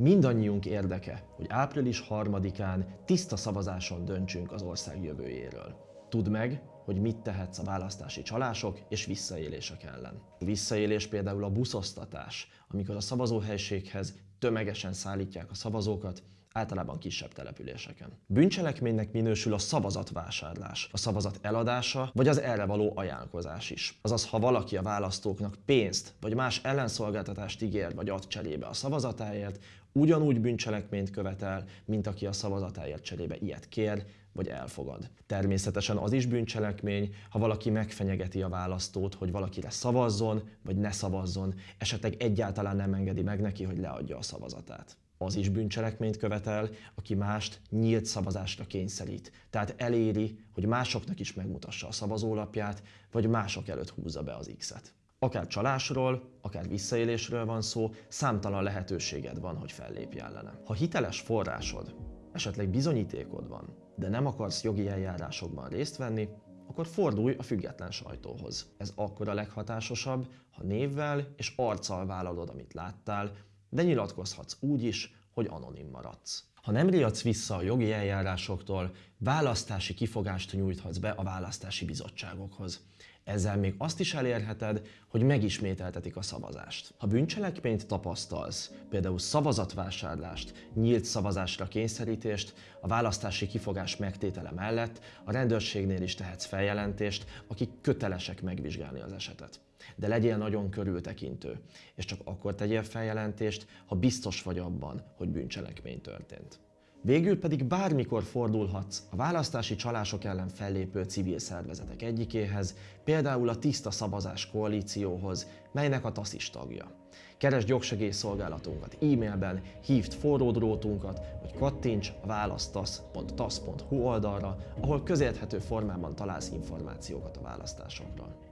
Mindannyiunk érdeke, hogy április 3-án tiszta szavazáson döntsünk az ország jövőjéről. Tudd meg, hogy mit tehetsz a választási csalások és visszaélések ellen. A visszaélés például a buszosztatás, amikor a szavazóhelységhez tömegesen szállítják a szavazókat, általában kisebb településeken. Bűncselekménynek minősül a szavazatvásárlás, a szavazat eladása, vagy az erre való ajánlkozás is. Azaz, ha valaki a választóknak pénzt vagy más ellenszolgáltatást ígér vagy ad cserébe a szavazatáért, ugyanúgy bűncselekményt követel, mint aki a szavazatáért cserébe ilyet kér vagy elfogad. Természetesen az is bűncselekmény, ha valaki megfenyegeti a választót, hogy valakire szavazzon vagy ne szavazzon, esetleg egyáltalán nem engedi meg neki, hogy leadja a szavazatát az is bűncselekményt követel, aki mást nyílt szavazásra kényszerít. Tehát eléri, hogy másoknak is megmutassa a szavazólapját, vagy mások előtt húzza be az X-et. Akár csalásról, akár visszaélésről van szó, számtalan lehetőséged van, hogy fellépj ellene. Ha hiteles forrásod, esetleg bizonyítékod van, de nem akarsz jogi eljárásokban részt venni, akkor fordulj a független sajtóhoz. Ez akkor a leghatásosabb, ha névvel és arccal vállalod, amit láttál, de nyilatkozhatsz úgy is, hogy anonim maradsz. Ha nem riadsz vissza a jogi eljárásoktól, választási kifogást nyújthatsz be a választási bizottságokhoz. Ezzel még azt is elérheted, hogy megismételtetik a szavazást. Ha bűncselekményt tapasztalsz, például szavazatvásárlást, nyílt szavazásra kényszerítést, a választási kifogás megtétele mellett a rendőrségnél is tehetsz feljelentést, akik kötelesek megvizsgálni az esetet. De legyél nagyon körültekintő, és csak akkor tegyél feljelentést, ha biztos vagy abban, hogy bűncselekmény történt. Végül pedig bármikor fordulhatsz a választási csalások ellen fellépő civil szervezetek egyikéhez, például a Tiszta Szavazás koalícióhoz, melynek a TASZ is tagja. Keresd jogsegélyszolgálatunkat e-mailben, hívd forródrótunkat, vagy kattints a választasz.tasz.hu oldalra, ahol közérthető formában találsz információkat a választásokról.